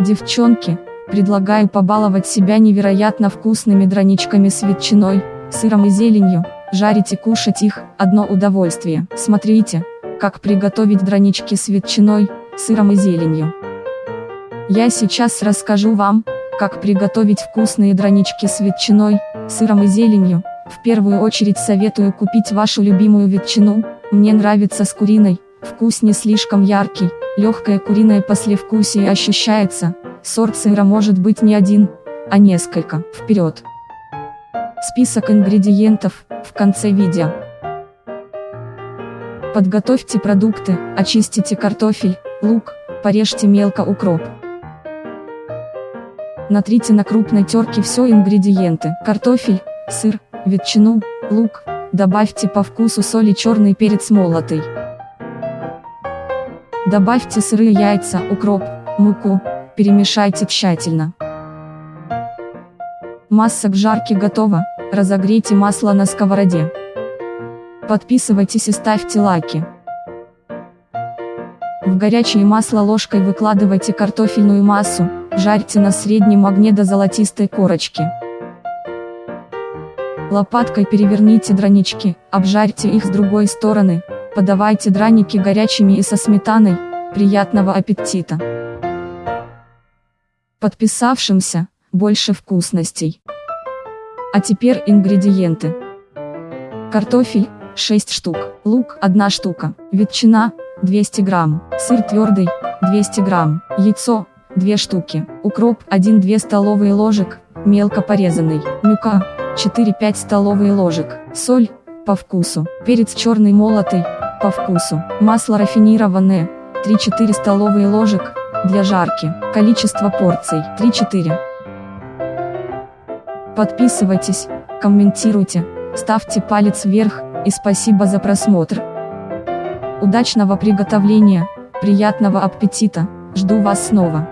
Девчонки, предлагаю побаловать себя невероятно вкусными драничками с ветчиной, сыром и зеленью, жарить и кушать их – одно удовольствие. Смотрите, как приготовить дранички с ветчиной, сыром и зеленью. Я сейчас расскажу вам, как приготовить вкусные дранички с ветчиной, сыром и зеленью. В первую очередь советую купить вашу любимую ветчину, мне нравится с куриной, вкус не слишком яркий, легкое куриное послевкусие ощущается, сорт сыра может быть не один, а несколько. Вперед! Список ингредиентов, в конце видео. Подготовьте продукты, очистите картофель, лук, порежьте мелко укроп. Натрите на крупной терке все ингредиенты, картофель, сыр, ветчину, лук, добавьте по вкусу соль и черный перец молотый. Добавьте сырые яйца, укроп, муку, перемешайте тщательно. Масса к жарке готова, разогрейте масло на сковороде. Подписывайтесь и ставьте лайки. В горячее масло ложкой выкладывайте картофельную массу, жарьте на среднем огне до золотистой корочки. Лопаткой переверните дранички, обжарьте их с другой стороны, подавайте драники горячими и со сметаной, приятного аппетита! Подписавшимся, больше вкусностей. А теперь ингредиенты. Картофель, 6 штук, лук, 1 штука, ветчина, 200 грамм, сыр твердый, 200 грамм, яйцо, 2 штуки, укроп, 1-2 столовые ложек, мелко порезанный, мюка, 4-5 столовые ложек, соль, по вкусу, перец черный молотый, по вкусу, масло рафинированное, 3-4 столовые ложек, для жарки, количество порций, 3-4. Подписывайтесь, комментируйте, ставьте палец вверх, и спасибо за просмотр. Удачного приготовления, приятного аппетита, жду вас снова.